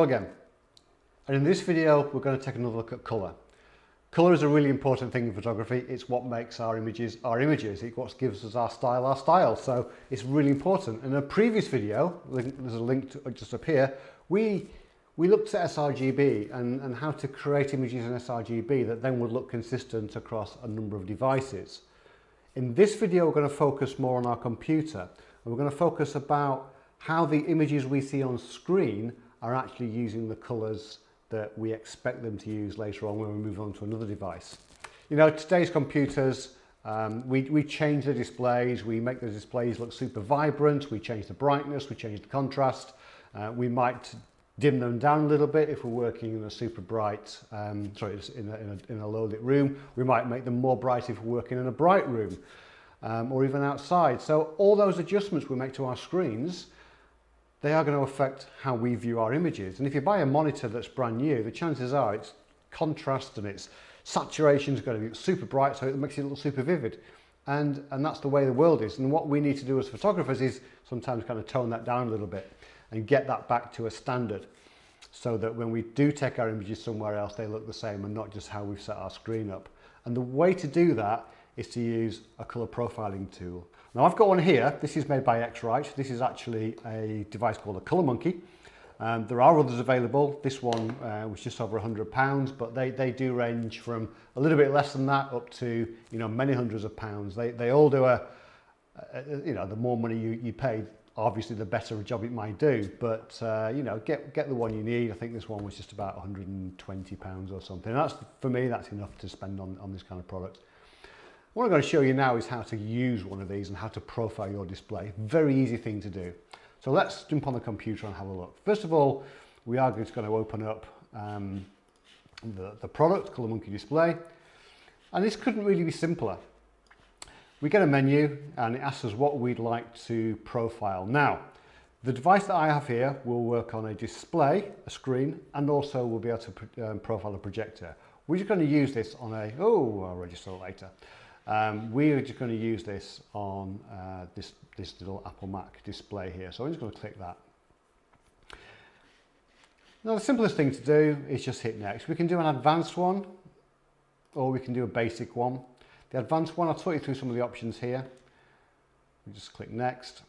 Hello again. And in this video, we're going to take another look at colour. Colour is a really important thing in photography. It's what makes our images our images. It's what gives us our style our style. So it's really important. In a previous video, there's a link to, uh, just up here, we, we looked at sRGB and, and how to create images in sRGB that then would look consistent across a number of devices. In this video, we're going to focus more on our computer. And we're going to focus about how the images we see on screen are actually using the colours that we expect them to use later on when we move on to another device. You know, today's computers, um, we, we change the displays, we make the displays look super vibrant, we change the brightness, we change the contrast, uh, we might dim them down a little bit if we're working in a super bright, um, sorry, in a, in a, in a low lit room. We might make them more bright if we're working in a bright room um, or even outside. So all those adjustments we make to our screens they are going to affect how we view our images. And if you buy a monitor that's brand new, the chances are its contrast and its saturation is going to be super bright, so it makes it look super vivid. And, and that's the way the world is. And what we need to do as photographers is sometimes kind of tone that down a little bit and get that back to a standard so that when we do take our images somewhere else, they look the same and not just how we've set our screen up. And the way to do that is to use a color profiling tool. Now I've got one here, this is made by X-Rite. This is actually a device called a ColorMunki. Um, there are others available. This one uh, was just over 100 pounds, but they, they do range from a little bit less than that up to, you know, many hundreds of pounds. They, they all do a, a you know, the more money you, you pay, obviously the better a job it might do. But, uh, you know, get, get the one you need. I think this one was just about 120 pounds or something. That's, for me, that's enough to spend on, on this kind of product. What I'm going to show you now is how to use one of these and how to profile your display. Very easy thing to do. So let's jump on the computer and have a look. First of all, we are just going to open up um, the, the product, ColorMunki Display. And this couldn't really be simpler. We get a menu and it asks us what we'd like to profile. Now, the device that I have here will work on a display, a screen, and also we'll be able to um, profile a projector. We're just going to use this on a, oh, I'll register later. Um, we're just going to use this on uh, this, this little Apple Mac display here. So I'm just going to click that. Now the simplest thing to do is just hit next. We can do an advanced one or we can do a basic one. The advanced one, I'll talk you through some of the options here. We just click next.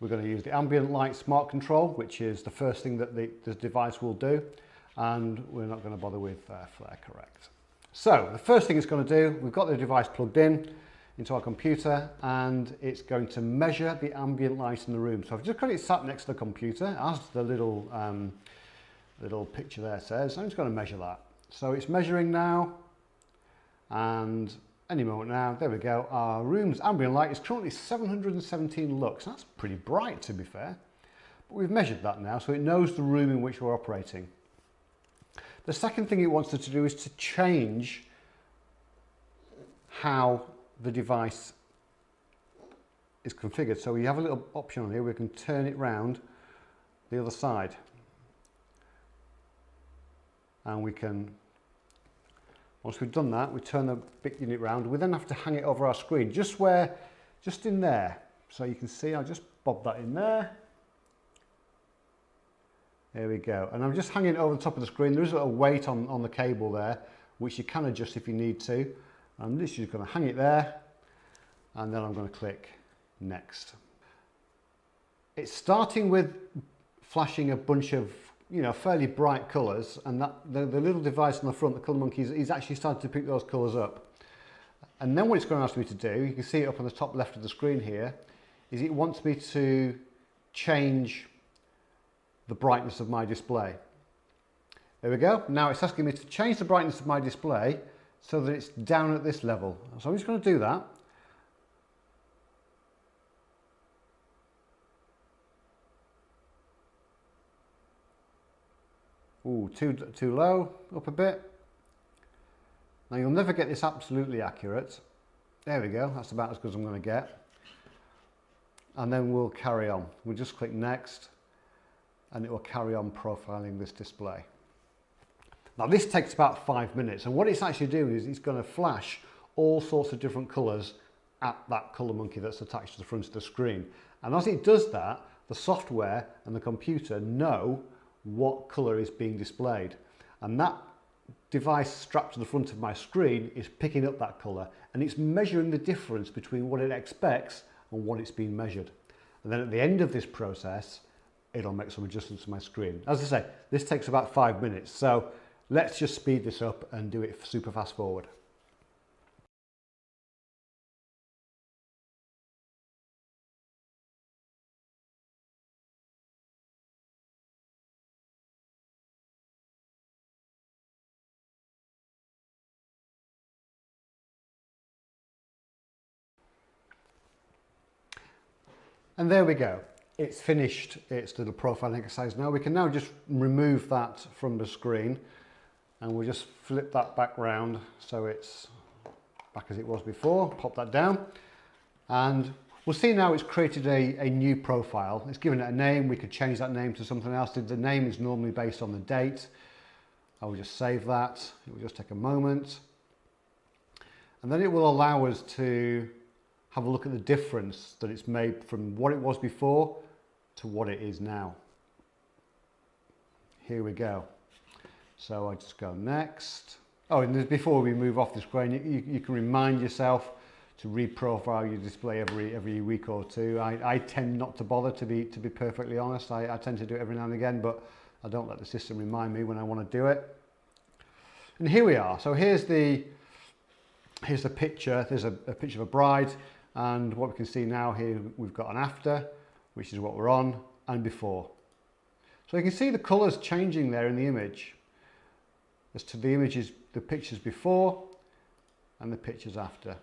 We're going to use the ambient light smart control, which is the first thing that the, the device will do. And we're not going to bother with uh, flare correct. So the first thing it's going to do, we've got the device plugged in into our computer and it's going to measure the ambient light in the room. So I've just got it sat next to the computer as the little, um, little picture there says. I'm just going to measure that. So it's measuring now and any moment now, there we go. Our room's ambient light is currently 717 lux. That's pretty bright to be fair. But we've measured that now so it knows the room in which we're operating. The second thing it wants us to do is to change how the device is configured. So we have a little option on here, we can turn it round the other side. And we can, once we've done that, we turn the bit unit round. We then have to hang it over our screen, just where, just in there. So you can see, I'll just bob that in there. There we go. And I'm just hanging it over the top of the screen. There is a little weight on, on the cable there, which you can adjust if you need to. I'm literally just going to hang it there. And then I'm going to click next. It's starting with flashing a bunch of you know fairly bright colours and that the, the little device on the front the ColorMunki is, is actually starting to pick those colours up and then what it's going to ask me to do you can see it up on the top left of the screen here is it wants me to change the brightness of my display. There we go. Now it's asking me to change the brightness of my display so that it's down at this level. So I'm just going to do that. Ooh, too, too low, up a bit. Now you'll never get this absolutely accurate. There we go, that's about as good as I'm going to get. And then we'll carry on. We'll just click next and it will carry on profiling this display. Now this takes about five minutes and what it's actually doing is it's going to flash all sorts of different colours at that ColorMunki that's attached to the front of the screen. And as it does that, the software and the computer know what colour is being displayed. And that device strapped to the front of my screen is picking up that colour and it's measuring the difference between what it expects and what it's being measured. And then at the end of this process, it'll make some adjustments to my screen. As I say, this takes about five minutes. So let's just speed this up and do it super fast forward. And there we go. It's finished its little profiling exercise now. We can now just remove that from the screen and we'll just flip that back round so it's back as it was before. Pop that down and we'll see now it's created a, a new profile. It's given it a name. We could change that name to something else. The name is normally based on the date. I will just save that. It will just take a moment. And then it will allow us to have a look at the difference that it's made from what it was before to what it is now. Here we go. So I just go next. Oh, and before we move off the screen, you, you can remind yourself to reprofile your display every every week or two. I, I tend not to bother to be to be perfectly honest. I, I tend to do it every now and again, but I don't let the system remind me when I want to do it. And here we are. So here's the here's the picture. There's a, a picture of a bride and what we can see now here we've got an after which is what we're on and before. So you can see the colors changing there in the image as to the images the pictures before and the pictures after.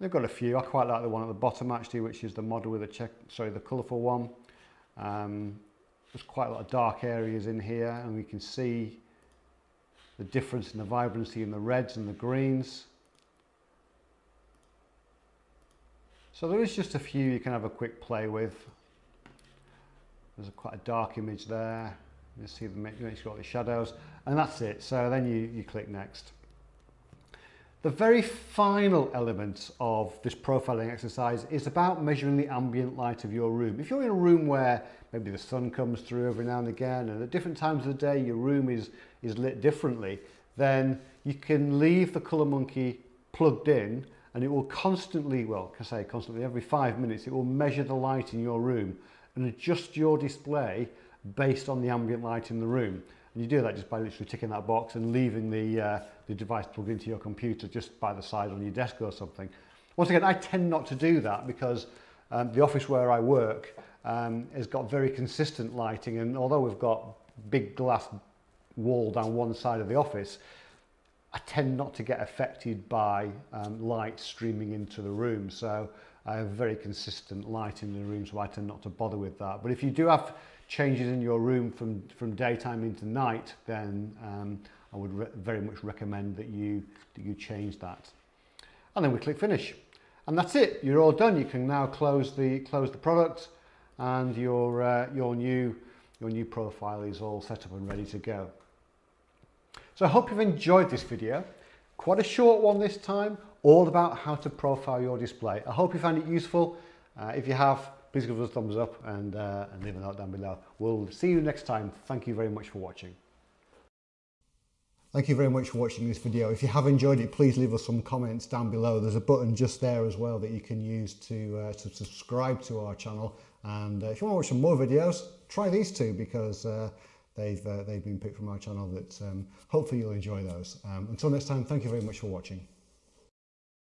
They've got a few. I quite like the one at the bottom actually which is the model with the check sorry the colorful one. Um, there's quite a lot of dark areas in here and we can see the difference in the vibrancy in the reds and the greens So there is just a few you can have a quick play with. There's a quite a dark image there. You see the it's got the shadows and that's it. So then you, you click next. The very final element of this profiling exercise is about measuring the ambient light of your room. If you're in a room where maybe the sun comes through every now and again and at different times of the day your room is, is lit differently, then you can leave the ColorMunki plugged in and it will constantly, well, can I say constantly, every five minutes, it will measure the light in your room and adjust your display based on the ambient light in the room. And you do that just by literally ticking that box and leaving the, uh, the device plugged into your computer just by the side on your desk or something. Once again, I tend not to do that because um, the office where I work um, has got very consistent lighting and although we've got big glass wall down one side of the office, I tend not to get affected by um, light streaming into the room. So I have very consistent light in the room, so I tend not to bother with that. But if you do have changes in your room from, from daytime into night, then um, I would very much recommend that you, that you change that. And then we click finish. And that's it, you're all done. You can now close the, close the product and your, uh, your, new, your new profile is all set up and ready to go. So I hope you've enjoyed this video. Quite a short one this time, all about how to profile your display. I hope you found it useful. Uh, if you have, please give us a thumbs up and, uh, and leave a note down below. We'll see you next time. Thank you very much for watching. Thank you very much for watching this video. If you have enjoyed it, please leave us some comments down below. There's a button just there as well that you can use to, uh, to subscribe to our channel. And uh, if you want to watch some more videos, try these two because uh, they've, uh, they've been picked from our channel that um, hopefully you'll enjoy those. Um, until next time, thank you very much for watching.